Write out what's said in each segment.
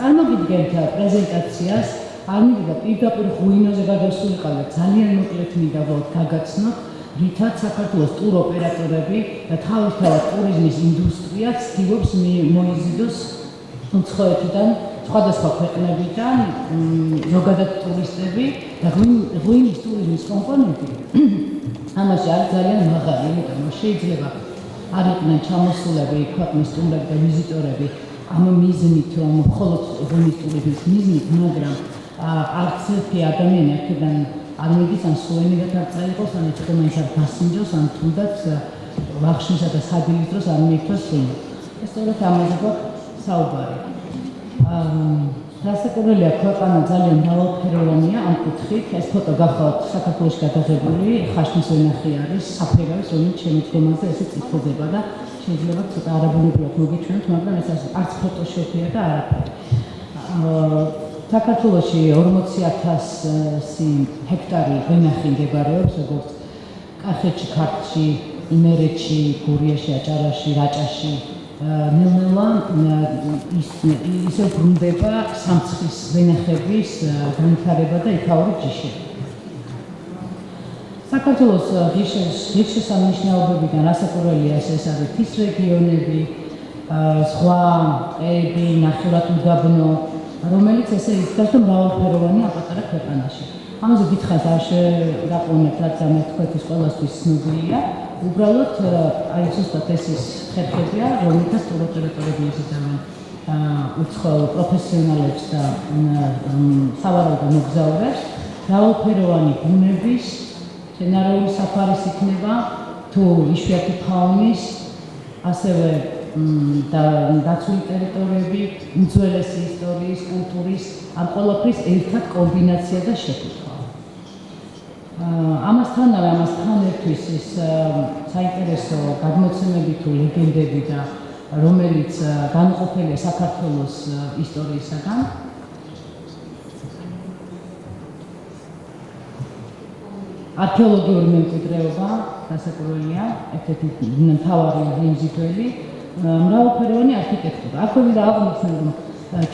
წარმოგიდგენთ პრეზენტაციას, არ მინდა პირდაპირ ღვინოზე გადასულიყავი ძალიან მოკლედ მინდა ვოთ გაგაცნოთ, რითაც საქართველოს ტურ ოპერატორები და თავისთავად ტურიზმის ინდუსტრია ცდილობს მოიზიდოს უცხოეთიდან სხვადასხვა ქვეყნებიდან ზოგადად ტურისტები და ღვინის ტურიზმის კომპონენტი. ამაში არის ძალიან მაღალი, იმიტომ რომ შეიძლება არ იყვნენ ჩამოსულები ქვეყნის სტუმრები და ვიზიტორები ამ მიზნით, რომ მხოლოდ ღვინის ტურიზმის მიზნით, მაგრამ არც ერთი ადამიანი აქედან არ მიდის ან სუვენირად არ წაიღოს, ან მაინც არ გასინჯოს, ან თუნდაც ვახშმისა და სადილის დროს არ მიიქცოს ღვინო. ეს სწორედ ამაზე გვაქვს საუბარი. აა დასაკურველია ქვეყანა ძალიან მრავალფეროვანია ამ კუთხით. ეს ფოტო გახავთ საქართველოს გადაღებული ხაშნის ვენახი არის საფრანგეთის რომელიც შემოდგომაზე ესე წითლდება და შეიძლება ცოტა არაბულობრივად მოგიჩვენოთ, მაგრამ ეს არც ფოტოშოპია და არაფერი. საქართველოში 40000 ჰექტარი ვენახი მდებარეობს, როგორც კახეთში, ქართლში, იმერეთში, გურიაში, აჭარაში, რაჭაში, ნელ-ნელა ის ისე ბრუნდება სამცხის ვენახების განვითარება და იქაური ჯიში. საქართველოს ღირსშესანიშნაობებიდან რასაკვირველია ეს ეს არის თის რეგიონები, სხვა ტყეები, ნახევრად უდაბნო, რომელიც ესე ისწრებს და მრავალფეროვანია აპატარა ქვეყანაში. ამაზე გითხრათ არ შეაყოვნებთ რაც ამეთ თქვენთვის ყოველთვის ცნობილია. უბრალოდ აი ზუსტად ეს ის ხერხებია, რომელთაც ტუროტერიტორიები იზიდავენ უცხოელ პროფესიონალებს და სავარაუდო მოგზაურებს, რავალფეროვანი ბუნების, მცენარეული საფარის იქნება, თუ იშვიათი ფაუნის, ასევე და დაცული ტერიტორიები, უძველესი ისტორიის, კულტურის, ამ ყოველფრის ერთად კომბინაცია და შეფუთვა. ამასთანავე ამასთან ერთვის ის საინტერესო გადმოცემები თუ ლეგენდები და რომელიც განყოფილია საქართველოს ისტორიისაგან არქეოლოგიური მემკვიდრეობა დასაკურველია ერთ-ერთი მთავარი მიმზიდველი მრავალფეროვანი არქიტექტურა. აქვე მინდა აღვნიშნო რომ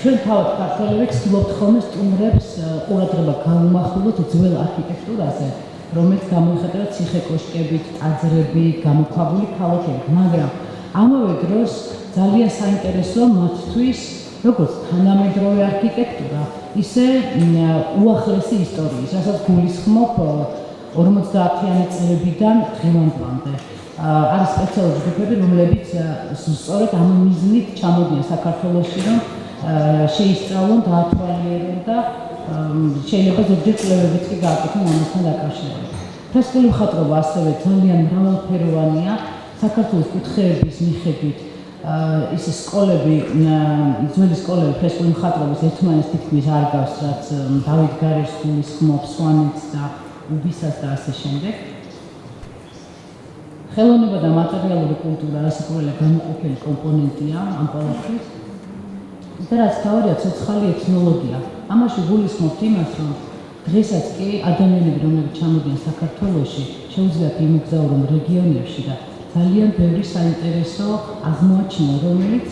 ჩვენ თავად ქართველები ვცდილობთ ხოლმე სტუმრებს ყურადღება გამომახვილოთ ძველ არქიტექტურაზე, რომელიც გამოიხატება ციხე-კოშკებით, ტაძრებით, გამოქვაბული ქალაქებით, მაგრამ ამავე დროს ძალიან საინტერესოა მათთვის როგორც თანამედროვე არქიტექტურა, ისე უახლესი ისტორიის, რასაც გულისხმობ 50-იანი წლებიდან დღევანდლამდე. არის სპეციალური ჯგუფები, რომლებიც სწორედ ამ მიზნით ჩამოდიან საქართველოში, რომ შეისწავლონ, დაათვალიერონ და შეიძლება ზოგჯერ კვლევებიც კი გააკეთონ ამასთან დაკავშირებით. ფრესკული მხატვრობა ასევე ძალიან მრავალფეროვანია. საქართველოს კუთხეების მიხედვით ის სკოლები, ძველი სკოლები ფრესკული მხატვრობის ერთმანეთს თითქმის არ გავს, რაც დავით გარეშვილის ხმობს სვანეთს და უბისას და ასე შემდეგ. ხელოვნება და მატერიალური კულტურა რასაკვირველია განუყოფელი კომპონენტია ამ ყველაფრის. და რაც თავია ცოცხალი ეთნოლოგია. ამაში გულისხმობთ იმას, რომ დღესაც კი ადამიანები, რომლებიც ჩამოდიან საქართველოში, შეუძლიათ იმოგზაურონ რეგიონებში და ძალიან ბევრი საინტერესო აღმოაჩინონ, რომელიც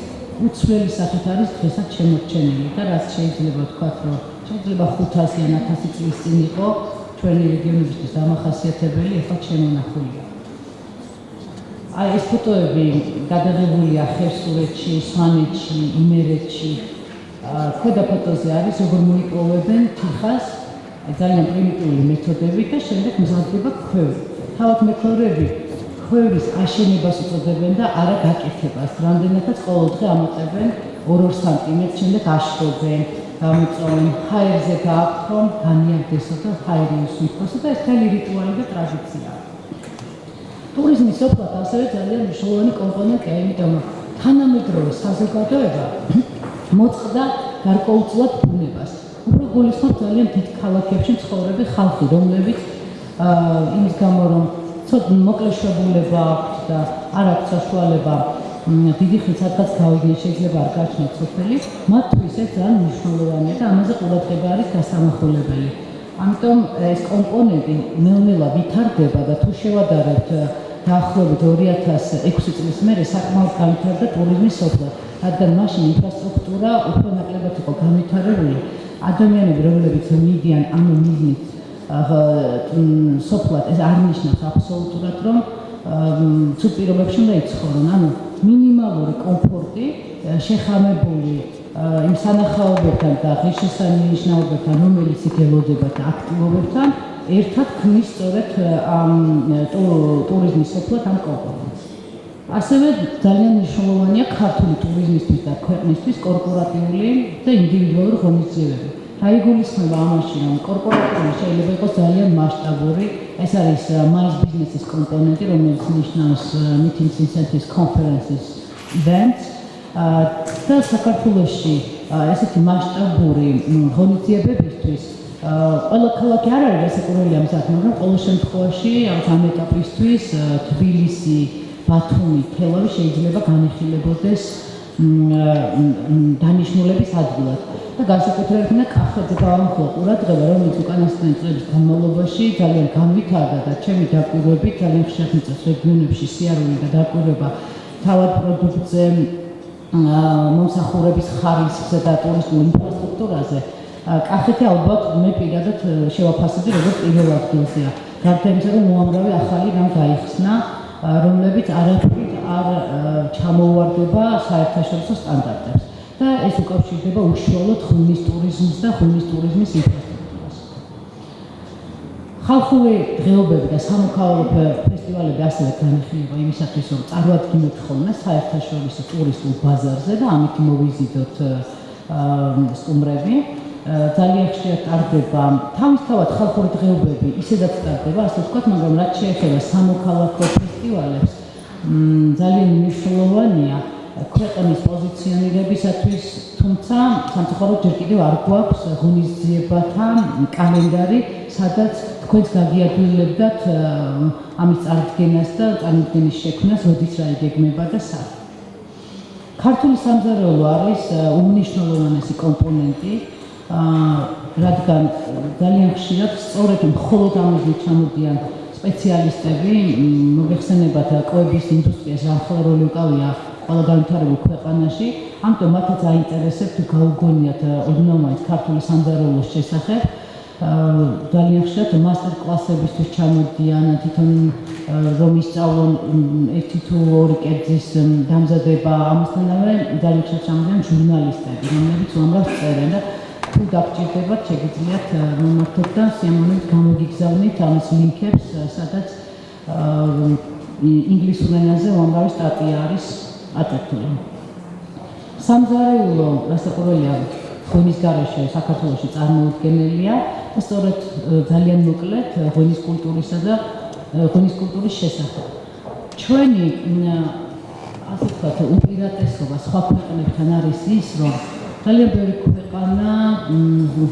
უცვლელი სახით არის დღესაც შემორჩენილი და რაც შეიძლება ვთქვათ, რომ შეიძლება 500 ან 1000 წლის წინ იყო ჩვენი რეგიონებისთვის დამახასიათებელი, ახლა შემონახულია. აი ეს ფოტოები გადაღებულია ხერსურეთში, სვანეთში, იმერეთში. ქვედა ფოტოზე არის როგორ მოიპოვებენ თიხას ძალიან პრიმიტიული მეთოდებით და შემდეგ მზადდება ქვევრი. თავად მექორები ქვევრის აშენებას უწოდებენ და არა გაკეთებას. რამდენადაც ყოველდღე ამოწევენ 2-2 სანტიმეტრ, შემდეგ აშრობენ, გამოწოვენ ჰაერზე გააქვთ, განიარდესო და ჰაერი უსვიფოს და ეს თელი რიტუალი და ტრადიციაა. ტურიზმის ოფლად ასევე ძალიან მნიშვნელოვანი კომპონენტია, იმიტომ რომ თანამედროვე საზოგადოება მოწყდა გარკვეულწილად ბუნებას. უფრო გულისხმობ ძალიან დიდ ქალაქებში ცხოვრები ხალხი, რომლებიც აა იმის გამო რომ ცოტა მოკლეშებულება აქვს და არ აქვს საშუალება დიდი ხნით სადღაც გავიდნენ შეიძლება არ გაჩნდეთ სოფელი, მათთვის ეს ძალიან მნიშვნელოვანია და ამაზე ყურადღება არის გასამახვილებელი. ამიტომ ეს კომპონენტი ნელ-ნელა ვითარდება და თუ შევადარებთ დაახლოებით 2006 წლის მერე საკმაოდ განვითარდა ტურიზმის სოფლა, რადგან მაშინ ინფრასტრუქტურა უფრო ნაკლებად იყო განვითარებული. ადამიანები, რომლებიც მიდიან ამ მიზნით სოფლად, ეს არ ნიშნავს აბსოლუტურად, რომ ცუდ პირობებში უნდა იცხოვრონ, ანუ მინიმალური კომფორტი შეხამებული იმ სანახაობებთან და ღირსშესანიშნაობებთან, რომელიც იგელოდება და აქტივობებთან, ერთად ქმნის სწორედ ამ ტურიზმის სოფლად ამ კომპონენტს. ასევე ძალიან მნიშვნელოვანია ქართული ტურიზმისთვის და ქვეყნისთვის კორპორატიული და ინდივიდუალური ღონისძიებები. გაიგულისხმება ამაში, რომ კორპორატიული შეიძლება იყოს ძალიან მასშტაბური, ეს არის mass business-ის კომპონენტი, რომელიც ნიშნავს meetings, incentives, conferences, events. და საქართველოში ესეთი მასშტაბური ღონისძიებებისთვის ყველა ქალაქი არ არის გასაკურველი ამ საქმე, მაგრამ ყოველ შემთხვევაში ამ ეტაპისთვის თბილისი, ბათუმი, თელავი შეიძლება განიხილებოდეს დანიშნულების ადგილად. და განსაკუთრებით კახეთზე გავამხილო ყურადღება, რომელიც უკანასკნელი წლების განმავლობაში ძალიან განვითარდა და ჩემი დაკვირვებით ძალიან მიწევს რეგიონებში სიარული და დაკვირვება თავად პროდუქტზე მომსახურების ხარისხზე და ტურისტულ ინფრასტრუქტურაზე კახეთი ალბათ მე პირადად შევაფასებდი როგორც პირველ ადგილზეა. გარდა იმისა, რომ უამრავი ახალი რამ გაიხსნა, რომლებიც არაფრით არ ჩამოუვარდება საერთაშორისო სტანდარტებს და ეს უკავშირდება უშუალოდ ღვინის ტურიზმს და ღვინის ტურიზმის ინფრასტრუქტურას. ხალხური დღეობები და სამოქალაქო ფესტივალები ასევე განიხილება იმისათვის, რომ წარმოადგინოთ ხოლმე საერთაშორისო ტურისტულ ბაზარზე და ამით მოვიზიდოთ სტუმრები. ძალიან ხშირად ტარდება თავისთავად ხალხური დღეობები, ისედაც ტარდება, ასე ვთქვათ, მაგრამ რაც შეეხება სამოქალაქო ფესტივალებს, ძალიან მნიშვნელოვანია ქვეყნის პოზიციონირებისათვის, თუმცა სამწუხაროდ ჯერ კიდევ არ გვაქვს ღონისძიებათა კალენდარი, სადაც თქვენს გაგიადვილებდათ ამის წარდგენას და წარმოდგენის შექმნას, როდის რა იგეგმება და სად. ქართული სამზარეულო არის უმნიშვნელოვანესი კომპონენტი რადგან ძალიან ხშირად სწორედ მხოლოდ ამაზე ჩამოდიან სპეციალისტები, მოგეხსენებათ კვების ინდუსტრიას ახლა როლი უკავია ყველა განვითარებულ ქვეყანაში, ამიტომ მათაც აინტერესებთ გაუგონიათ ოდნავ ქართული სამზარეულოს შესახებ. ძალიან ხშირად მასტერ კლასებისთვის ჩამოდიან თვითონ რომ ისწავლონ ერთი თუ ორი კერძის დამზადება. ამასთანავე ძალიან ხშირად ჩამოდიან ჟურნალისტები, რომლებიც უამრავ წერენ და თუ დაგჭირდებათ, შეგიძლიათ მომართოთ და სიამოვნებით გამოგიგზავნით ამის ლინკებს, სადაც ინგლისურ ენაზე უამრავი სტატია არის აწეული. სამზარეულო რასაკვირველია ღვინის გარეშე საქართველოში წარმოუდგენელია და სწორედ ძალიან მოკლედ ღვინის კულტურისა და ღვინის კულტურის შესახებ. ჩვენი ასე ვთქვათ, უპირატესობა სხვა ქვეყნებთან არის ის, რომ ძალიან ბევრი ქვეყანა,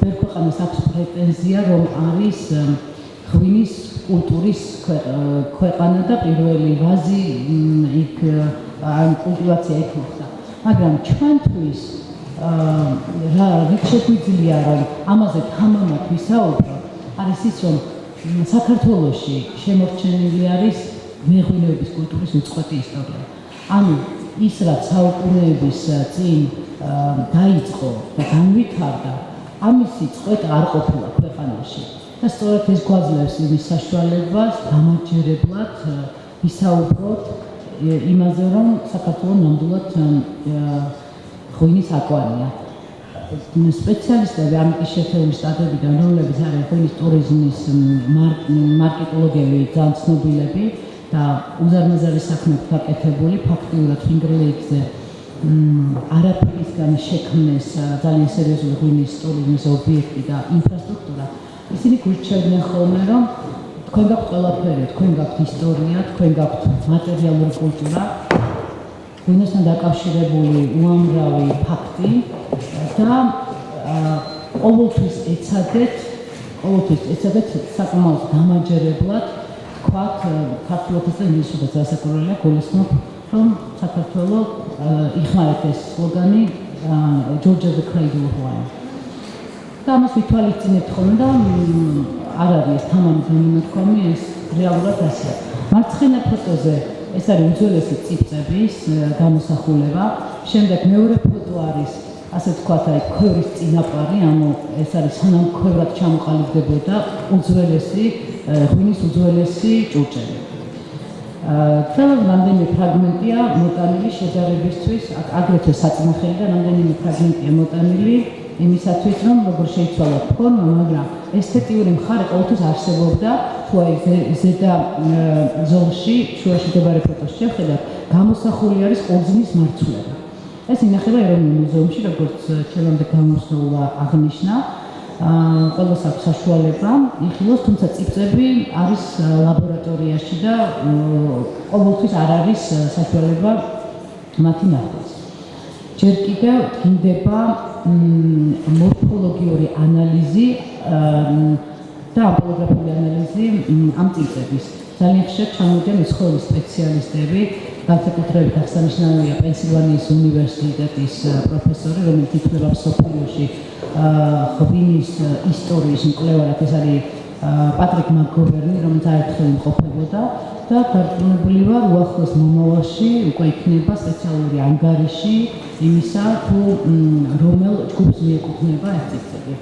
ბევრი ქვეყანას აქვს პრეტენზია, რომ არის ღვინის კულტურის ქვეყანა და პირველი ვაზი იქ ან კულტივაცია მოხდა. მაგრამ ჩვენთვის რა რით შეგვიძლია რომ ამაზე თამამად ვისაუბრო, არის ის, რომ საქართველოში შემორჩენილი არის მეღვინეობის კულტურის უცხოეთი ისტორია. ანუ ის რაც საუკუნეების წინ დაიწყო და განვითარდა, ამისი წყვეტა არ ყოფილა ქვეყანაში. და სწორედ ეს გვაძლევს იმის საშუალებას გამარჯერებლად ვისაუბროთ იმაზე, რომ საქართველოს ნამდვილად ღვინის აკვარია. სპეციალისტები ამის შეფერების სტატიებიდან, რომლებიც არის ღვინის ტურიზმის მარკეტოლოგები, ძალიან ცნობილები და უზარმაზარი საქმეებით გაკეთებული, ფაქტიურად ფინგრლეიქზე არაფრისგან შექმნეს ძალიან სერიოზული ღვინის ტურიზმის ობიექტი და ინფრასტრუქტურა. ისინი გვირჩევდნენ ხოლმე, რომ თქვენ გაქვთ ყველაფერი, თქვენ გაქვთ ისტორია, თქვენ გაქვთ მატერიალური კულტურა, ღვინოსთან დაკავშირებული უამრავი ფაქტი და ყოველთვის ეცადეთ, ყოველთვის ეცადეთ საკმაოდ გამაჯერებლად თქვათ ქართულობაზე და ინგლისურზე ასაკურველია გულისხმობ რომ საქართველოს იხმარეთ ეს სლოგანი Georgia the cradle of wine. და მას ვითვალისწინებთ ხოლმე და არ არის ეს თამამი განმოთქვამი ეს რეალურად ასე. მარცხენა ფოტოზე ეს არის უძველესი ციფრების გამოსახულება. შემდეგ მეორე ფოტო არის ასე ვთქვათ, აი ქვევრის წინაპარი, ანუ ეს არის სანამ ქვევრად ჩამოყალიბდებოდა უძველესი ღვინის უძველესი ჭურჭელი. აა რამდენიმე ფრაგმენტია მოტანილი შეჯარებისთვის, აგრეთვე საწნახელი და რამდენიმე ფრაგმენტია მოტანილი იმისათვის, რომ როგორ შეიცვალა ფორმა, მაგრამ ესთეტიური მხარე ყოველთვის არსებობდა, თუ აი ზედა ზოლში, შუაში მდებარე ფოტოს შეხედათ, გამოსახული არის ყურძნის მარცვლება. ეს ინახება ეროვნულ მუზეუმში, როგორც ჩვენამდე გამოსულა აღნიშნა. აა ყოველს აქვს საშუალება იხილოს, თუმცა ციფრები არის ლაბორატორიაში და ყოველთვის არ არის საშუალება მათი ნახვა. ჯერ კიდევ დგინდება მორფოლოგიური ანალიზი და აპოლოგრაფიული ანალიზი ამ ციფრების. ძალიან ხშირად ჩამოდიან მსხვილი სპეციალისტები, განსაკუთრებით აღსანიშნავია პენსილვანიის უნივერსიტეტის პროფესორი, რომელიც ითვლება მსოფლიოში ღვინის ისტორიის მკვლევარად, ეს არის პატრიკ მაკგოვერნი, რომელიც აერთხელ იმყოფებოდა და გარკვეული ვარ უახლოს მომავალში უკვე იქნება სპეციალური ანგარიში იმისა, თუ რომელ ჯგუფს მიეკუთვნება ეს ციფრები.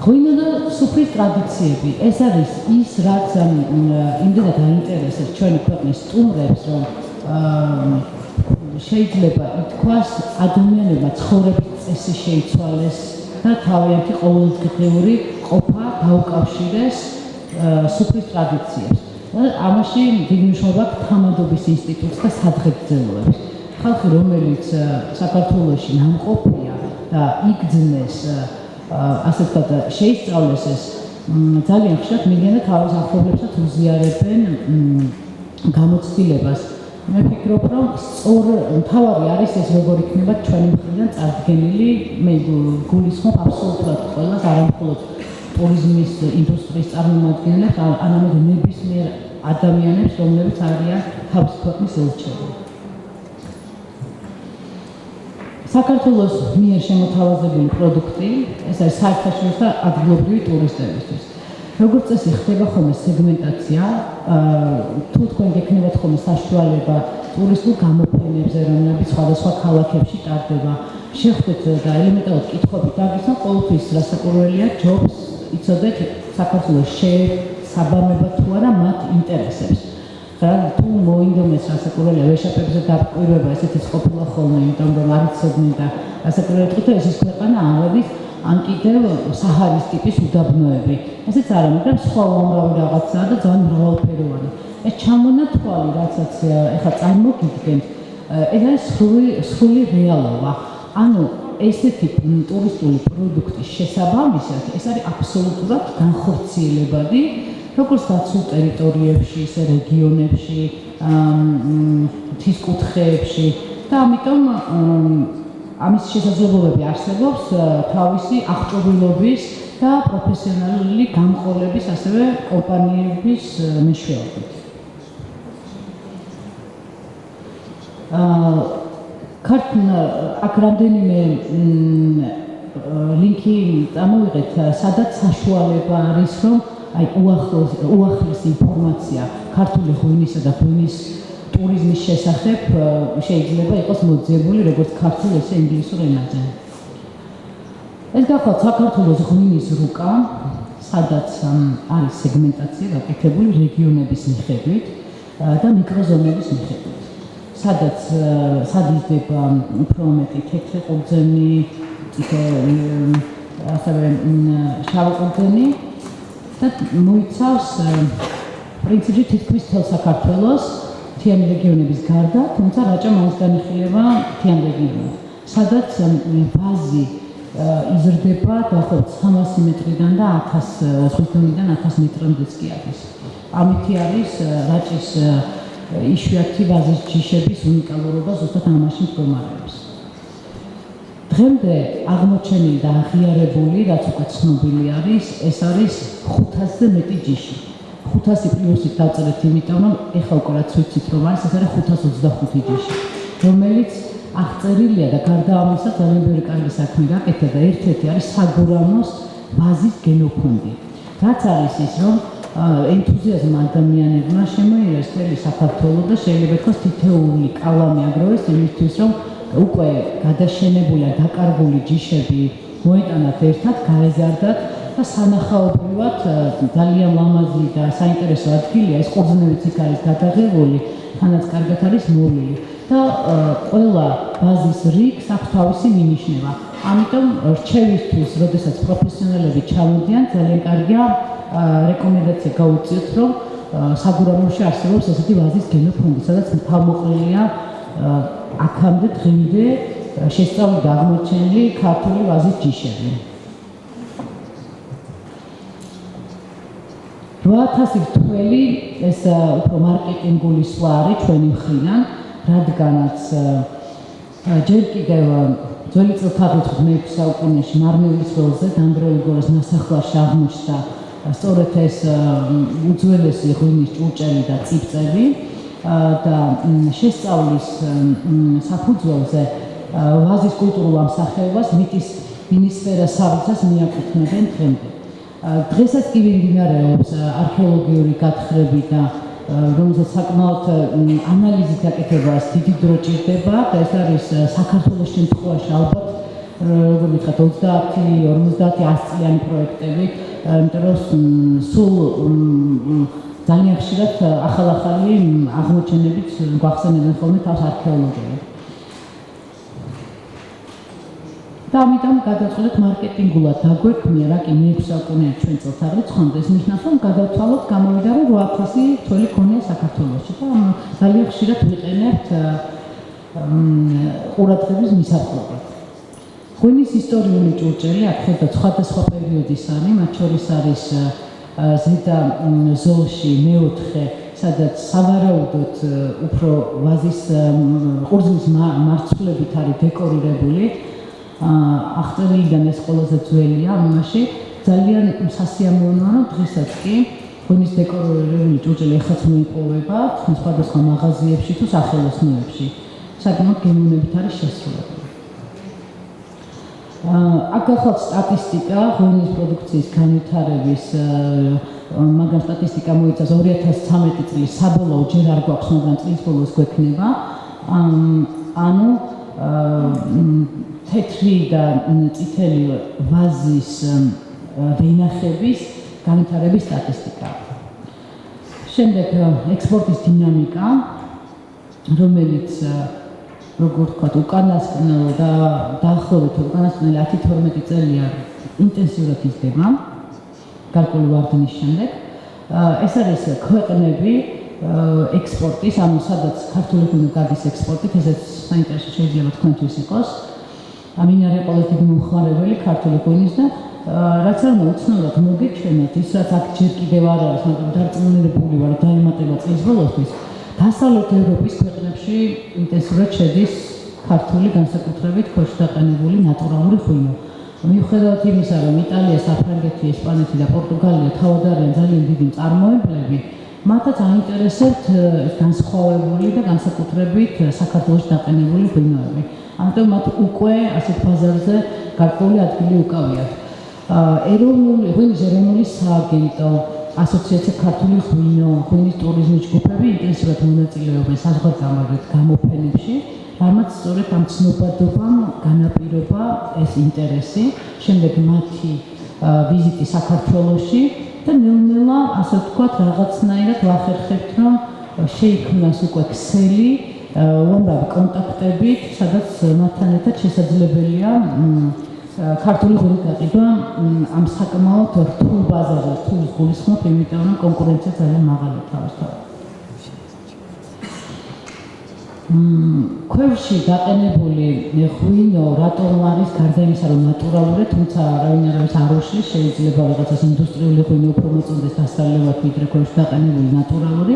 ღვინო და სუფრის ტრადიციები, ეს არის ის, რაც იმდენად აინტერესებს ჩვენი ქვეყნის სტუმრებს, რომ შეიძლება ითქვას ადამიანებმა ცხოვრების წესი შეიცვალეს და თავიანთი ყოველდღიური ყოფა დაუკავშირეს სუფრის ტრადიციებს. და ამაში დიდი მნიშვნელობა აქვს თამადობის ინსტიტუტს და სადღეგრძელოებს. ხალხი, რომელიც საქართველოში ნამყოფია და იგძნეს ასე ვთქვათ, შეისწავლეს ეს ძალიან ხშირად მიგენა თავის ახლობლებსაც უზიარებენ გამოცდილებას. მე ვფიქრობ, რომ სწორ თავარი არის ეს როგორ იქნება ჩვენი მხრიდან წარდგენილი, მე გულისხმობ აბსოლუტურად ყველას, არა მხოლოდ ტურიზმის ინდუსტრიის წარმომადგენლებს, არამედ ნებისმიერ ადამიანებს, რომლებიც არიან თავის ქვეყნის ელჩები. საქართველოს მიერ შემოთავაზებული პროდუქტი, ეს არის საერთაშორისო ადგილობრივი ტურისტებისთვის. როგორც წესი ხდება ხოლმე სეგმენტაცია, თუ თქვენ გექნებათ ხოლმე საშუალება ტურისტულ გამოფენებზე, რომლებიც სხვადასხვა ქალაქებში ტარდება, შეხვდეთ და ელემენტარულად კითხვები დაგისვან, ყოველთვის რასაკვირველია ჯობს იცოდეთ საქართველოს შე საბამება თუ არა მათ ინტერესებს. რა თუ მოინდომეს რასაკვირველია ვეშაპებზე დაბკვირვება ესეთი ყოფილა ხოლმე, იმიტომ რომ არ იცოდნენ და რასაკვირველია თქო ეს ის ქვეყანა ამოდის ან კიდევ საჰარის ტიპის უდაბნოები. ესეც არა, მაგრამ სხვა უამრავი რაღაცაა და ძალიან მრავალფეროვანი. ეს ჩამონათვალი, რაცაც ეხა წარმოგიდგენთ, ეს არის სრული სრული რეალობა. ანუ ესეთი ტურისტული პროდუქტის შესაბამისად, ეს არის აბსოლუტურად განხორციელებადი, როგორც დაცულ ტერიტორიებში, ისე რეგიონებში, თის კუთხეებში და ამიტომ ამის შესაძლებლობები არსებობს თავისი აღჭურვილობის და პროფესიონალური გამყოლების ასევე კომპანიების მეშვეობით. აა ქართულ აქ რამდენიმე ლინკი წამოვიღეთ, სადაც საშუალება არის, რომ აი უახლოს უახლეს ინფორმაცია ქართული ღვინისა და ღვინის ტურიზმის შესახებ შეიძლება იყოს მოძიებული როგორც ქართულ ესე ინგლისურ ენაზე. ეს გახლავთ საქართველოს ღვინის რუკა, სადაც არის სეგმენტაცია გაკეთებული რეგიონების მიხედვით და მიკროზონების მიხედვით. სადაც სადიზდება უფრო მეტი თეთრი ყურძენი, ასევე შავი ყურძენი და მოიცავს პრინციპში თითქმის თელ საქართველოს თიან რეგიონების გარდა, თუმცა რაჭა მაინც განიხილება თიან რეგიონს, სადაც ბაზი იზრდება დაახლოებით 300 მეტრიდან და 1000 სულთნიდან 1000 მეტრამდეც კი არის. ამითი არის რაჭის იშვიათი ბაზის ჯიშების უნიკალურობა ზუსტად ამაში მდგომარეობს. დღემდე აღმოჩენილი და აღიარებული, რაც უკვე ცნობილი არის, ეს არის 500-ზე მეტი ჯიში. 500 პლუსით დავწერეთ, იმიტომ რომ ეხლა უკვე რაც ვიცით, რომ არის ეს არის 525 ჯიში, რომელიც აღწერილია და გარდა ამისა ძალიან ბევრი კარგი საქმე გაკეთდა და ერთ-ერთი არის საგურამოს ბაზის გენოფონდი. რაც არის ის, რომ ენთუზიაზმ ადამიანებმა შემოიერეს თელი საქართველოს და შეიძლება თქოს თითეული კალამი აგროვეს იმისთვის რომ უკვე გადაშენებული და დაკარგული ჯიშები მოეტანათ ერთად, გაეზარდათ და სანახაობრივად ძალიან ლამაზი და საინტერესო ადგილია ეს ყურძნებიც იქ არის გადაღებული, თანაც კარგად არის მოვლილი და ყველა ბაზის რიგს აქვს თავისი მინიშნება. ამიტომ რჩევისთვის, როდესაც პროფესიონალები ჩამოდიან, ძალიან კარგია რეკომენდაცია გაუწიოთ, რომ საგურამოში არსებობს ესეთი ბაზის გენოფონდი, სადაც თავმოყრილია აქამდე დღემდე შესწავლილი და აღმოჩენილი ქართული ბაზის ჯიშები. 8000 რთველი ეს უფრო მარკეტინგული სვლა არის ჩვენი მხრიდან, რადგანაც ჯერ კიდევ ძველი წელთაღრიცხვ მე-6 საუკუნეში მარმელის ველზე დანგრეული გორის ნასახლარში აღმოჩნდა სწორედ ეს უძველესი ღვინის ჭურჭელი და ციფწები და შესწავლის საფუძველზე ვაზის კულტურულ ამსახელებას მიტის მინისფერა საბჭოს მიაკუთვნებენ დღემდე. დღესაც კი მიმდინარეობს არქეოლოგიური გათხრები და რომელსაც საკმაოდ ანალიზით აკეთებას დიდი დრო ჭირდება და ეს არის საქართველოს შემთხვევაში ალბათ როგორ ვთქვათ 30 50 100 წლიანი პროექტები იმიტომ რომ სულ ძალიან ხშირად ახალ-ახალი აღმოჩენებით გვახსენებენ ხოლმე თავს არქეოლოგები და ამიტომ გადაწყვეტეთ მარკეტინგულად დაგვექმნია რა კი მე-6 საუკუნეა ჩვენ წელთაღრიცხვამდე ეს ნიშნავს რომ გადავთვალოთ გამოვიდა რომ 8000 თველი ქონია საქართველოში და ძალიან ხშირად ვიყენებთ ყურადღების მისაღებად ღვინის ისტორიული ჭურჭელი და სხვადასხვა პერიოდის არის მათ შორის არის ზედა ზოლში მეოთხე სადაც სავარაუდოდ უფრო ვაზის ყურძნის მარცვლებით არის დეკორირებული ახტელიდან ეს ყველაზე ძველია ამაში. ძალიან სასიამოვნოა რომ დღესაც კი ხონის დეკორირებული ჭურჭელი ეხაც მოიპოვება სხვადასხვა მაღაზიებში თუ სახელოსნოებში. საკმაოდ გემოვნებით არის შესრულებული. აქ ახალ სტატისტიკა ხონის პროდუქციის განვითარების მაგალ სტატისტიკა მოიცავს 2013 წლის საბოლოო ჯერ არ გვაქვს მაგრამ წლის ბოლოს გვექნება. ანუ თეთრი და წითელი ვაზის ვენახების განვითარების სტატისტიკა. შემდეგ ექსპორტის დინამიკა, რომელიც როგორ თქვა, უკანასკნელ და დაახლოებით უკანასკნელი 10-12 წელია ინტენსიურად იზრდება. გარკვეული ვარდნის შემდეგ. ეს არის ქვეყნები ექსპორტის, ანუ სადაც ქართული ღვინო გადის ექსპორტით, ესეც საინტერესო შეიძლება თქვენთვის იყოს. ამინარე პოლიტიკი მომხმარებელი ქართული ღვინის და რაც არ მოუცნობად მოგეჩვენოთ ის რაც აქ ჯერ კიდევ არ არის მაგრამ დარწმუნებული ვარ დაემატება წლის ბოლოსთვის დასავლეთ ევროპის ქვეყნებში ინტენსიურად შედის ქართული განსაკუთრებით ქოშდაყენებული ნატურალური ღვინო მიუხედავად იმისა რომ იტალია, საფრანგეთი, ესპანეთი და პორტუგალია თავად არიან ძალიან დიდი წარმოებლები მათაც აინტერესებთ განსხვავებული და განსაკუთრებით საქართველოს დაყენებული ღვინოები. ამიტომ მათ უკვე ასეთ ბაზარზე გარკვეული ადგილი უკავიათ. ეროვნული ღვინის ეროვნული სააგენტო, ასოციაცია ქართული ღვინო, ღვინის ტურიზმის ჯგუფები ინტენსიურად მონაწილეობენ საზღვარგარეთ გამოფენებში, რამაც სწორედ ამ ცნობადობამ განაპირობა ეს ინტერესი, შემდეგ მათი ვიზიტი საქართველოში და ნელ-ნელა, ასე ვთქვათ, რაღაცნაირად ვახერხებთ, რომ შეიქმნას უკვე ქსელი უამრავი კონტაქტებით, სადაც მათთან ერთად შესაძლებელია ქართული ღვინის გაყიდვა ამ საკმაოდ რთულ ბაზარზე, რთულ გულისხმობ, იმიტომ რომ კონკურენცია ძალიან მაღალია თავისთავად. მ ქვევში დაყენებული ღვინო რატომ არის გარდა იმისა რომ ნატურალური, თუმცა რავინარის აროში შეიძლება რაღაცას ინდუსტრიული ღვინო უფრო მოწონდეს დასწრებულად ვიდრე ქვევში დაყენებული ნატურალური.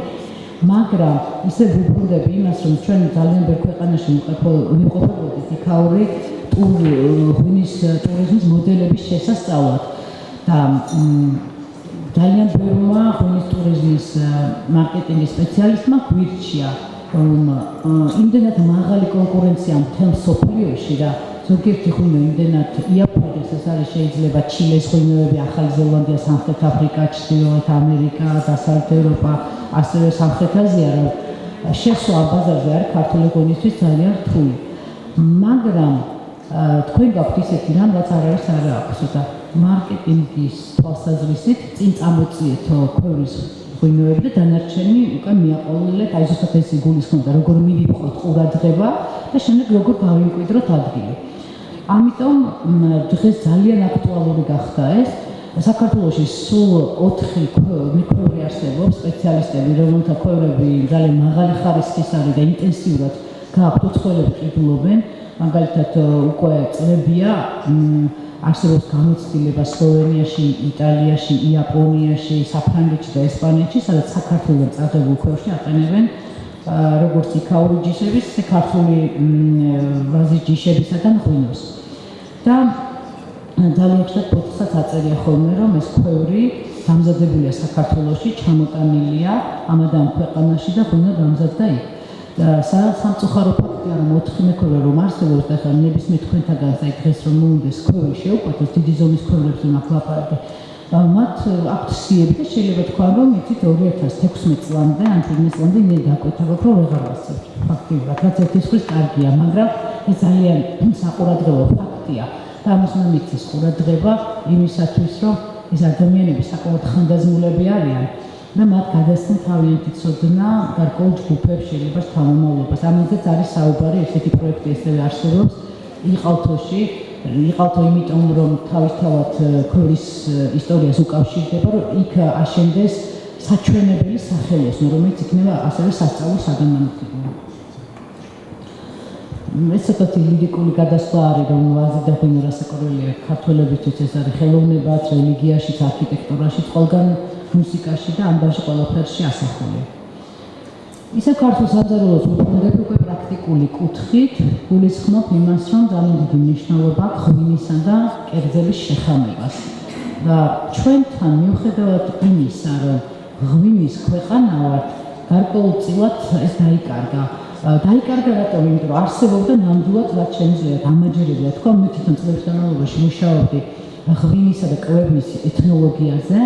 მაგრამ ისე ვუბრუნდები იმას, რომ ჩვენ ძალიან ბევრ ქვეყანაში ვიყოფებოდით იქაური ღვინის ტურიზმის მოდელების შესასწავლად. და ძალიან ბევრმა ღვინის ტურიზმის მარკეტინგის სპეციალისტმა გვირჩია, რომ იმდენად მაღალი კონკურენცია მთელ სოფლიოში და ზოგიერთი ღვინო იმდენად იაფოდეს, ეს არის შეიძლება ჩილეს ღვინოები, ახალი ზელანდია, სამხრეთ აფრიკა, ჩრდილოეთ ამერიკა, დასავლეთ ევროპა, ასევე სამხრეთ აზია, რომ შესვა ბაზარზე არის ქართული ღვინისთვის ძალიან რთული. მაგრამ თქვენ გაქვთ ისეთი რამ, რაც არ არის არა აქვს და მარკეტინგის თვალსაზრისით წინ წამოწიეთო ქვევრის ღვინოები და დანარჩენი უკან მიაყოლილეთ, აი ზუსტად ეს იგულისხმება, როგორ მივიყვოთ ყურადღება და შემდეგ როგორ გავიმკვიდროთ ადგილი. ამიტომ დღეს ძალიან აქტუალური გახდა ეს. საქართველოში სულ 4 მიკროები არსებობს სპეციალისტები, რომელთა ქვევრები ძალიან მაღალი ხარისხის არის და ინტენსიურად გააქვთ უცხოელები ყიდულობენ, მაგალითად უკვე წლებია არსებობს გამოცდილება სლოვენიაში, იტალიაში, იაპონიაში, საფრანგეთში და ესპანეთში, სადაც საქართველოს წაღებულ ქვევრში აყენებენ როგორც იქაური ჯიშების, ქართული ვაზის ჯიშებისა და ღვინოს. და ძალიან ხშირად პოდკასტსაც აწერია ხოლმე, რომ ეს ქვევრი დამზადებულია საქართველოში, ჩამოტანილია ამადამ ქვეყანაში და ღვინო დამზადდა იქ. და სამწუხარო ფაქტია, რომ 4 მექორე რომ არსებობს და ხან ნებისმიერ თქვენთაგან დღეს რომ მოუნდეს ქვევრი შეუყვეთოს დიდი ზომის ქვევრებს უნდა ახლაპარაკე. მათ აქვთ სიები და შეიძლება თქვა რომ იცით 2016 წლამდე ან 17 წლამდე მე დაკვეთავებ რომ ვეღარ ვასწავლებ. ფაქტიურად რაც ერთის ხრის კარგია, მაგრამ ეს ძალიან საყურადღებო ფაქტია. და ამას უნდა მიცეს ყურადღება იმისათვის რომ ეს ადამიანები საკმაოდ ხანდაზმულები არიან და მათ გადასცენ თავიანთი ცოდნა გარკვეულ ჯგუფებს შეიძლება თავმომავლობას. ამაზეც არის საუბარი, ესეთი პროექტი ასევე არსებობს იყალთოში. იყალთო იმიტომ რომ თავისთავად ქორის ისტორიას უკავშირდება, რომ იქ აშენდეს საჩვენებელი სახელოსნო, რომელიც იქნება ასევე სასწავლო საგანმანათლებლო. ეს ცოტა ლირიკული გადასვლა არის რომ ვაზი და ღვინო რასაკვირველია ქართველებისთვის ეს არის ხელოვნებაც, რელიგიაში, არქიტექტურაში, ყველგან მუსიკაში და ამბავში ყველაფერში ასახული. ისე ქართულ საზარელოს უბრუნდები უკვე პრაქტიკული კუთხით გულისხმობ იმას, რომ ძალიან დიდი მნიშვნელობა აქვს ღვინისა და კერძების შეხამებას. და ჩვენთან მიუხედავად იმისა, რომ ღვინის ქვეყანა ვართ, გარკვეულწილად ეს დაიკარგა. დაიკარგა რატომ? იმიტომ რომ არსებობდა ნამდვილად რაც შეიძლება დამაჯერებია თქვა მე თვითონ წლების განმავლობაში მუშაობდი ღვინისა და კვების ეთნოლოგიაზე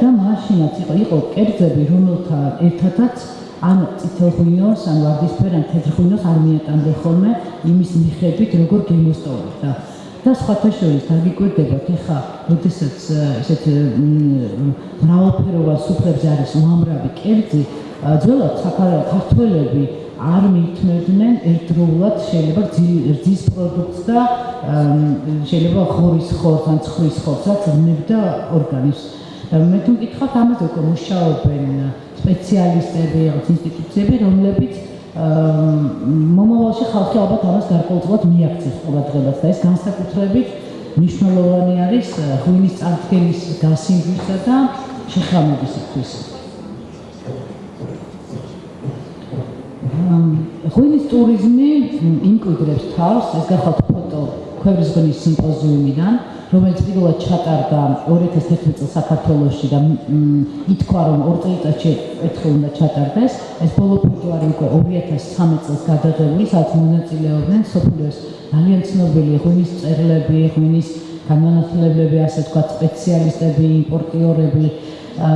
და მაშინაც იყო იყო კერძები რომელთა ერთადაც ან წითელ ღვინოს ან ვარდისფერ ან თეთრ ღვინოს არ მიატანდა ხოლმე იმის მიხედვით როგორ გემოსტოვებდა და სხვათა შორის დაგიკვირდებათ ეხა როდესაც ესეთ მრავალფეროვან სუფრებზე არის უამრავი კერძი ძველად საქართველოსები არ მithმევდნენ ერთდროულად შეიძლება რძის პროდუქტს და შეიძლება ხორის ხორცს ან ცხრის ხორცსაც ვნებდა ორგანიზმს. მე თუ მკითხავთ ამაზე უკვე მუშაობენ სპეციალისტები, რაღაც ინსტიტუციები, რომლებიც მომავალში ხალხი ალბათ ამას გარკვეულწილად მიაქცევს ყურადღებას და ეს განსაკუთრებით მნიშვნელოვანი არის ღვინის წარდგენის გასინჯვისა და შეხამებისთვის. ღვინის ტურიზმი იმკვიდრებს თავს, ეს გახალთ ფოტო ქვევრის ღვინის სიმპოზიუმიდან, რომელიც პირველად ჩატარდა 2011 წელს საქართველოში და ითქვა რომ ორ წელიწადში ერთხელ უნდა ჩატარდეს. ეს ბოლო ფოტო არის უკვე 2013 წელს გადაღებული, სადაც მონაწილეობდნენ სოფლიოს ძალიან ცნობილი ღვინის წერლები, ღვინის განმანათლებლები, ასე თქვა სპეციალისტები, იმპორტიორები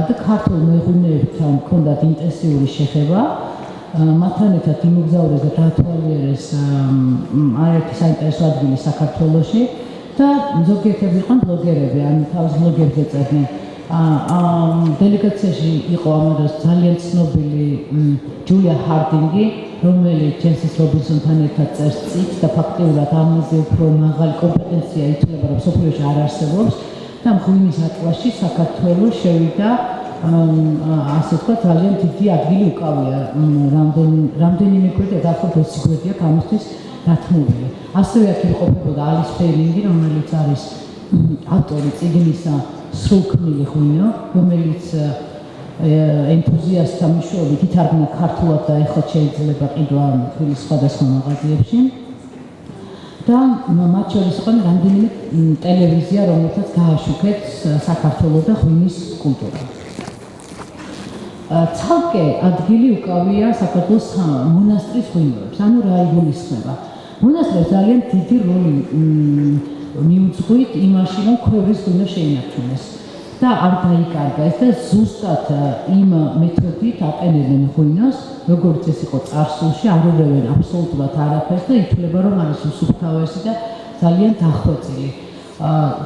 და ქართულ მეღვინეებთან ჰქონდათ ინტენსიური შეხება. მათთან ერთად იმოგზაურეს და დაათვალიერეს არაერთი საინტერესო ადგილი საქართველოში და ზოგიერთები იყვნენ ბლოგერები, ან თავის ბლოგერებს ეწერდნენ. აა დელეგაციაში იყო ამას ძალიან ცნობილი ჯულია ჰარდინგი, რომელიც ჯენსის რობინსონთან ერთად წერს წიგნს და ფაქტიურად ამაზე უფრო მაღალი კომპეტენცია ითვლება, რომ სოფლიოში არ არსებობს. და მღვიმის ატლასში საქართველოს შევიდა ასე თქვა ძალიან დიდი ადგილი უკავია. რამდენი რამდენიმე კვირა დაახლოებით 20 კვირაა გამოსთვის დათმობილი. ასევე აქ იმყოფებოდა ალის ფერინგი, რომელიც არის ავტორი წიგნისა სრულქმნილი ღვინო, რომელიც ენთუზიასტთა მნიშვნელობით ითარგმნა ქართულად და ეხლა შეიძლება ყიდვა თბილის სხვადასხვა მაღაზიებში. და მათ შორის იყო რამდენიმე ტელევიზია, რომელთაც გააშუქეთ საქართველოს და ღვინის კულტურა. ცალკე ადგილი უკავია საქართველოს მონასტრის ღვინოებს, ანუ რა იგულისხმება. მონასტრებს ძალიან დიდი როლი მიუძღვით იმაში, რომ ქვევრის ღვინო შეინარჩუნეს. და არ დაიკარგა ეს და ზუსტად იმ მეთოდით აყენებენ ღვინოს, როგორც ეს იყო წარსულში, არ უღებენ აბსოლუტურად არაფერს და ითვლება, რომ არის უსუფთავესი და ძალიან დახვეწილი.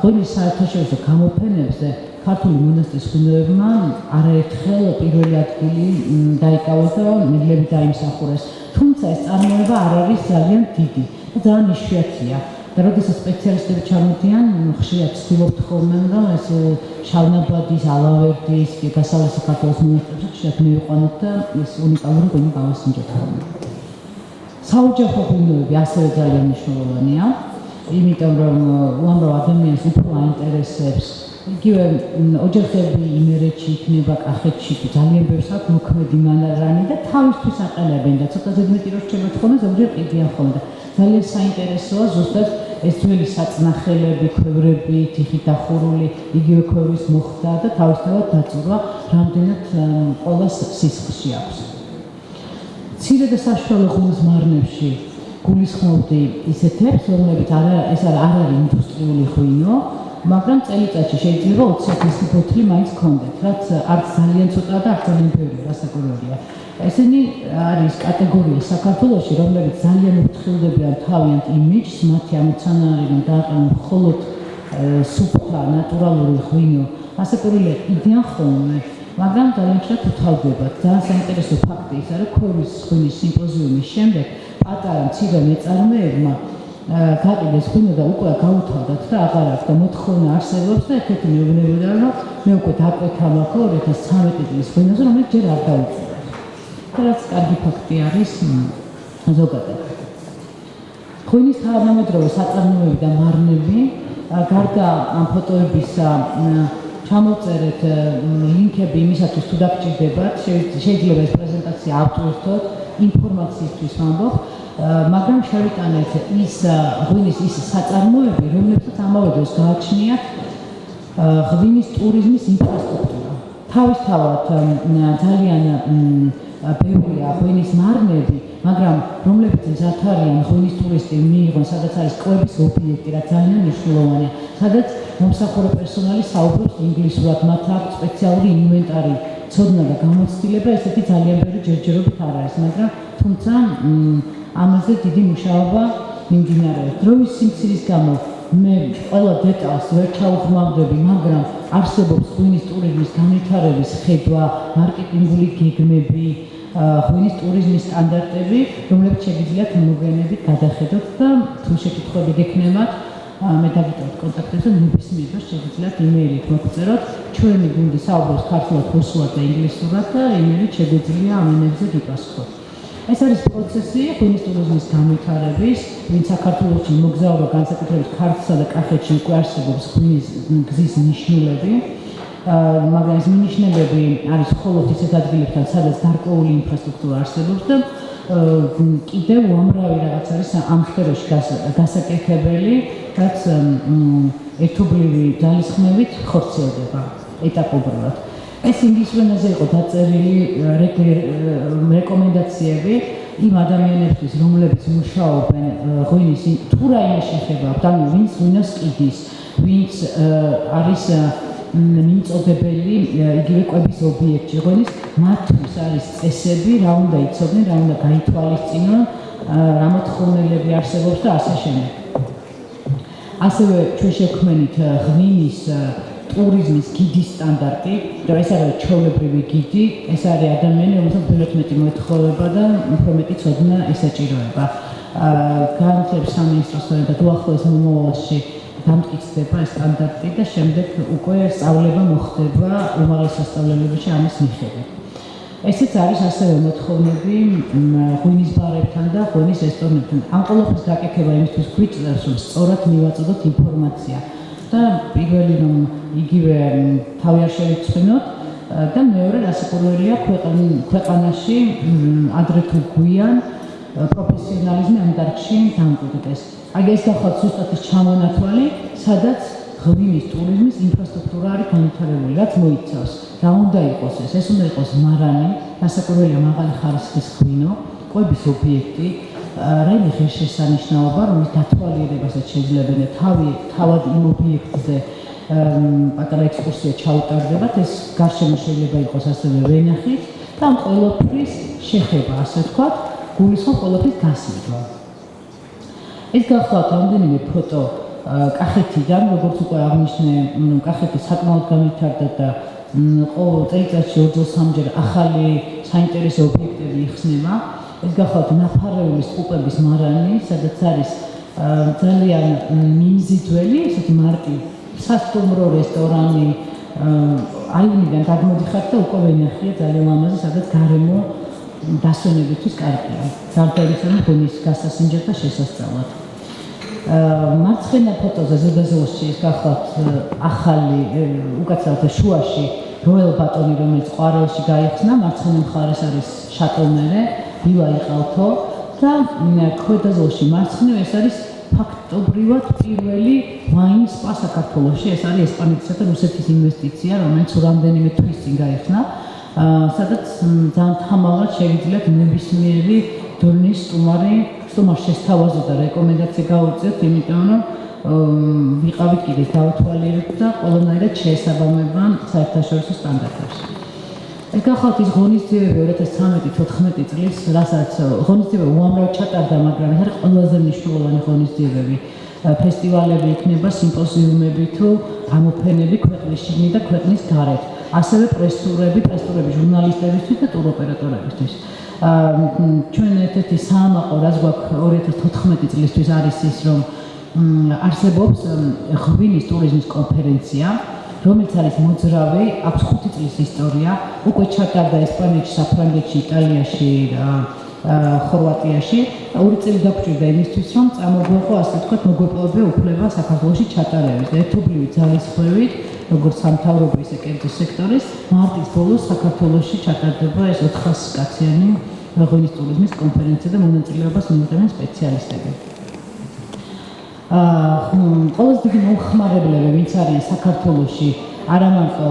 ღვინის საერთაშორისო გამოფენებზე ქართული მონასტრის ღვინოებმა არაერთხელ პირველი ადგილი დაიკავეს და მედლები დაიმსახურეს. თუმცა ეს წარმოება არ არის ძალიან დიდი და ძალიან იშვიათია. და როდესაც სპეციალისტები ჩამოდიან, ხშირად ცდილობთ ხოლმე, რომ ეს შავნაბადის, ალავერდის, გასავლეთ საქართველოს მონასტრებში ხშირად მივიყვანოთ და ეს უნიკალური ღვინო გავასინჯოთ ხოლმე. საოჯახო ღვინოები ასევე ძალიან მნიშვნელოვანია, იმიტომ რომ უამრავ ადამიანს უფრო აინტერესებს იგივე ოჯახები იმერეთში იქნება, კახეთში ძალიან ბევრს აქვს მოქმედი მანარანი და თავისთვის აყენებენ და ცოტა ზედმეტი რო რჩება ხოლმე, ზოგჯერ კიდიან ხოლმე და ძალიან საინტერესოა ზუსტად ეს ძველი საწნახელები, ქვევრები, თიხით დახურული, იგივე ქვევრის მოხდა და თავისთავად დაწურვა რამდენად ყოველს სისხლში აქვს. ცირე და საშუალო ხმის მარნებში გულისხმობდი ისეთებს, რომლებიც არ ეს არ არის ინდუსტრიული ღვინო, მაგრამ წელიწადში შეიძლება 20 ბოთლი მაინც გქონდეთ, რაც არც ძალიან ცოტა და არც ძალიან ბევრი, რასაკვირველია. ესენი არის კატეგორია საქართველოსში, რომლებიც ძალიან უთხილდებიან თავიანთ იმიჯს, მათი ამოცანა არის რომ დააყენონ მხოლოდ სუფთა ნატურალური ღვინო. ასაკურილი იდეა ხოლმე, მაგრამ ძალიან ხშირად უთავდებათ. ძალიან საინტერესო ფაქტი ის არის, ქორის ღვინის სიმპოზიუმის შემდეგ პატარა მცირე მეწარმეებმა გაყიდეს ღვინო და უკვე გაუთავდათ და აღარ აქვს და მოთხოვნა არსებობს და ერთ-ერთი მეუბნებოდა რომ მე უკვე დაკვეთა მაქვს 2013 წლის ღვინოზე რომელიც ჯერ არ დაუწყო. რაც კარგი ფაქტი არის ზოგადად. ღვინის თანამედროვე საწარმოები და მარნები გარდა ამ ფოტოებისა ჩამოწერეთ ლინკები იმისათვის თუ დაგჭირდებათ შეიძლება ეს პრეზენტაცია ავტვირთოთ ინფორმაციისთვის ვამბობ მაგრამ შევიტანეთ ის ღვინის ის საწარმოები რომლებსაც ამავე დროს გააჩნიათ ღვინის ტურიზმის ინფრასტრუქტურა. თავისთავად ძალიან ბევრია ღვინის მარნები, მაგრამ რომლებიც მზად არიან ღვინის ტურისტი მიიღონ, სადაც არის კვების ობიექტი, რაც ძალიან მნიშვნელოვანია, სადაც მომსახურე პერსონალი საუბრობს ინგლისურად, მათ აქვს სპეციალური ინვენტარი, ცოდნა და გამოცდილება, ესეთი ძალიან ბევრი ჯერჯერობით არ არის, მაგრამ თუმცა ამაზე დიდი მუშაობა მიმდინარეობს. დროის სიმცირის გამო მე ყველა დეტალს ვერ ჩაუღმავდები, მაგრამ არსებობს ღვინის ტურიზმის განვითარების ხედვა, მარკეტინგული გეგმები, ღვინის ტურიზმის სტანდარტები, რომლებიც შეგიძლიათ მოგვიანებით გადახედოთ და თუ შეკითხვები გექნებათ, მე დაგიტოვოთ კონტაქტებზე, ნებისმიერ დროს შეგიძლიათ იმეილით მოგწეროთ. ჩვენი გუნდი საუბრობს ქართულად, რუსულად და ინგლისურად და იმეილით შეგვიძლია ამ ენებზე გიპასუხოთ. ეს არის პროცესი ღვინის ტურიზმის განვითარების, ვინც საქართველოში მოგზაურობა განსაკუთრებით ქართლსა და კახეთში უკვე არსებობს ღვინის გზის ნიშნულები. მაგრამ ეს მინიშნებები არის მხოლოდ ისეთ ადგილებთან, სადაც გარკვეული ინფრასტრუქტურა არსებობს და კიდევ უამრავი რაღაც არის ამ სფეროში გასაკეთებელი, რაც ერთობლივი ძალისხმევით ხორციელდება ეტაპობრივად. ეს ინგლისურ ენაზე იყო დაწერილი რეკომენდაციები იმ ადამიანებისთვის, რომლებიც მუშაობენ ღვინის თუ რაიმე შეხება, ანუ ვინც ღვინოს კიდის, ვინც არის მიმწოდებელი იგივე კვების ობიექტი ღონის მათთვის არის წესები რა უნდა იცოდნენ რა უნდა გაითვალისწინონ რა მოთხოვნილები არსებობს და ასე შემდეგ. ასევე ჩვენ შექმნით ღვინის ტურიზმის გიდის სტანდარტი და ეს არის ჩოვლებრივი გიდი ეს არის ადამიანი რომელსაც ბევრად მეტი მოეთხოვება და უფრო მეტი ცოდნა ესაჭიროება განათლების სამინისტროს და უახლოეს მომავალში დამტკიცდება ეს სტანდარტი და შემდეგ უკვე სწავლება მოხდება უმაღლეს სასწავლებელში ამის მიხედვით. ესეც არის ასევე მოთხოვნები ღვინის ბარებთან და ღვინის რესტორნებთან. ამ ყოველთვის გაკეთება იმისთვის გვიწევს, რომ სწორად მივაწოდოთ ინფორმაცია და პირველი რომ იგივე თავი არ შევიცვენოთ და მეორე რასაკვირველია ქვეყანაში ადრე თუ გვიან პროფესიონალიზმი ამ დარგში დამკვიდრდეს. აი ეს გახავთ ზუსტად ის ჩამონათვალი, სადაც ღვინის ტურიზმის ინფრასტრუქტურა არის განვითარებული, რაც მოიცავს. რა უნდა იყოს ეს? ეს უნდა იყოს მარანი, გასაკვირველია მაღალი ხარისხის ღვინო, ყვების ობიექტი, რაიმე ღირსშესანიშნაობა, რომელიც დათვალიერებასაც შეძლებენ და თავი თავად იმ ობიექტზე პატარა ექსკურსია ჩაუტარდებათ, ეს გარშემო შეიძლება იყოს ასევე ვენახი და ყოველთვის შეხება, ასე ვთქვათ, გულისხმობ ყოველთვის გასმება. ეს გახლავთ რამდენიმე ფოტო კახეთიდან, როგორც უკვე აღნიშნე, კახეთი საკმაოდ განვითარდა და ყოველ წელიწადში ორ სამჯერ ახალი საინტერესო ობიექტები იხსნება. ეს გახლავთ ნაფარეულის ყუპების მარანი, სადაც არის ძალიან მიმზიდველი, ესეთი მარტი სასტუმრო რესტორანი აიუნიდან გადმოდიხართ და უკვე ვენახია ძალიან ლამაზი, სადაც გარემო დასვენებისთვის კარგია. სამთავრობო ფონის გასასინჯად და შესასწავლად. მარცხენა ფოტოზე ზოგადად ის გახლავთ ახალი უკაცრავად შუაში როელ ბატონი რომელიც ყვარელში გაიხსნა მარცხენა მხარეს არის შატელმერე ბილა იყალთო და ქვედა ზოლში მარცხნივ ეს არის ფაქტობრივად პირველი ვაინ სპა საქართველოში ეს არის ესპანეთისა და რუსეთის ინვესტიცია რომელიც რამდენიმე თვის წინ გაიხსნა სადაც ძალიან თამამად შეგიძლიათ ნებისმიერი დონის სტუმარი სტუმარ შესთავაზო და რეკომენდაცია გაუწიოთ იმიტომ რომ ვიყავით კიდე დავთვალიერებ და ყველანაირად შეესაბამება საერთაშორისო სტანდარტებს ეს გახალთ ის ღონისძიებები 2013-14 წლის, რასაც ღონისძიება უამრავ ჩატარდა, მაგრამ ეს არის ყველაზე მნიშვნელოვანი ღონისძიებები. ფესტივალები იქნება, სიმპოზიუმები თუ გამოფენები ქვეყნის შიგნით და ქვეყნის გარეთ. ასევე პრესტურები, პრესტურები ჟურნალისტებისთვის და ტუროპერატორებისთვის. ჩვენ ერთ-ერთი საამაყო, რაც გვაქვს 2014 წლისთვის არის ის, რომ არსებობს ღვინის ტურიზმის კონფერენცია, რომელიც არის მოძრავი, აქვს 5 წლის ისტორია, უკვე ჩატარდა ესპანეთში, საფრანგეთში, იტალიაში ხორვატიაში. ორი წელი დაგვჭირდა იმისთვის, რომ წამოგვეყო, ასე ვთქვათ, მოგვეპოვებია უფლება საქართველოსში ჩატარების და ერთობლივი ძალისხმევით, როგორც სამთავრობო ისე კერძო სექტორის, მარტის ბოლოს საქართველოსში ჩატარდება ეს 400 კაციანი ტურიზმის კონფერენცია და მონაწილეობას მიიღებენ სპეციალისტები. ყველაზე დიდი მოხმარებლები ვინც არის საქართველოსში არა მარტო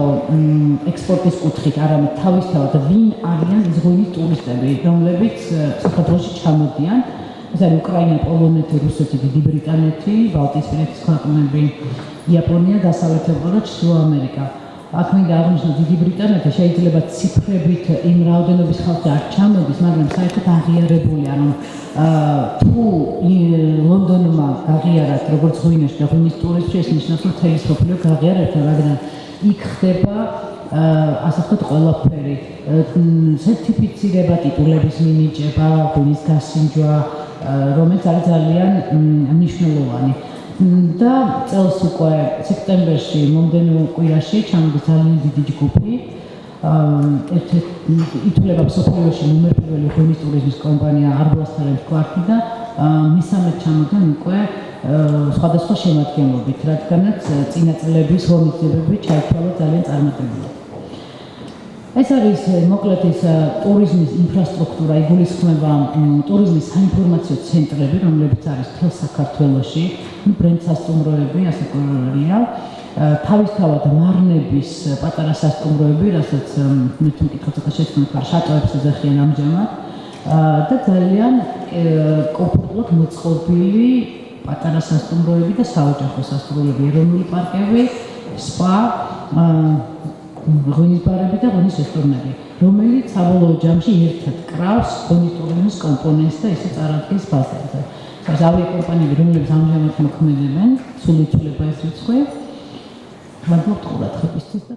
ექსპორტის კუთხით, არამედ თავისთავად ვინ არიან ზღვინის ტურისტები, რომლებიც საქართველოში ჩამოდიან. ეს არის უკრაინა, პოლონეთი, რუსეთი, დიდი ბრიტანეთი, ბალტიისპირეთის ქვეყნები, იაპონია, დასავლეთ ევროპა და ჩრდილო ამერიკა. აქ მინდა აღნიშნო დიდი ბრიტანეთი შეიძლება ციფრებით იმ რაოდენობის ხალხი არ ჩამოდის, მაგრამ საერთოდ აღიარებულია, რომ თუ ლონდონმა გაღიარათ როგორც ღვინოში და ღვინის ტურისტი ეს ნიშნავს, რომ თელის სოფლიო გაღიარებთ, მაგრამ იქ ხდება ასე ვთქვათ ყველაფერი სერტიფიცირება ტიტულების მინიჭება, ღვინის გასინჯვა, რომელიც არის ძალიან მნიშვნელოვანი. და წელს უკვე სექტემბერში მომდენო კვირაში ჩამოდის ძალიან დიდი ჯგუფი ერთ-ერთი ითვლება მსოფლიოში ნომერ პირველი ღვინის ტურიზმის კომპანია არბლასთან კვარტი და მესამე ჩამოდნენ უკვე სხვადასხვა შემადგენლობით, რადგანაც წინა წლების ღონისძიებები ჩაითვალა ძალიან წარმატებულად. ეს არის მოკლედ ის ტურიზმის ინფრასტრუქტურა, იგულისხმება ტურიზმის საინფორმაციო ცენტრები, რომლებიც არის თელ საქართველოში, ბრენდ სასტუმროები, ასე ყურია. თავისთავად მარნების პატარა სასტუმროები, რასაც მე თვითონ კითხვა ცოტა შეცდომა, შატოებს ეძახიან ამჟამად. და ძალიან კომფორტულად მოწყობილი პატარა სასტუმროები და საოჯახო სასტუმროები, ეროვნული პარკები, სპა, ღვინის ბარები და ღვინის რესტორნები, რომელიც საბოლოო ჯამში ერთად კრავს ღვინის ტურიზმის კომპონენტს და ისე წარადგენს ბაზარზე. ეს ავიაკომპანიები, რომლებიც ამჟამად მოქმედებენ, სულ ითვლება ეს რიცხვი. მაგრამ ყურადღების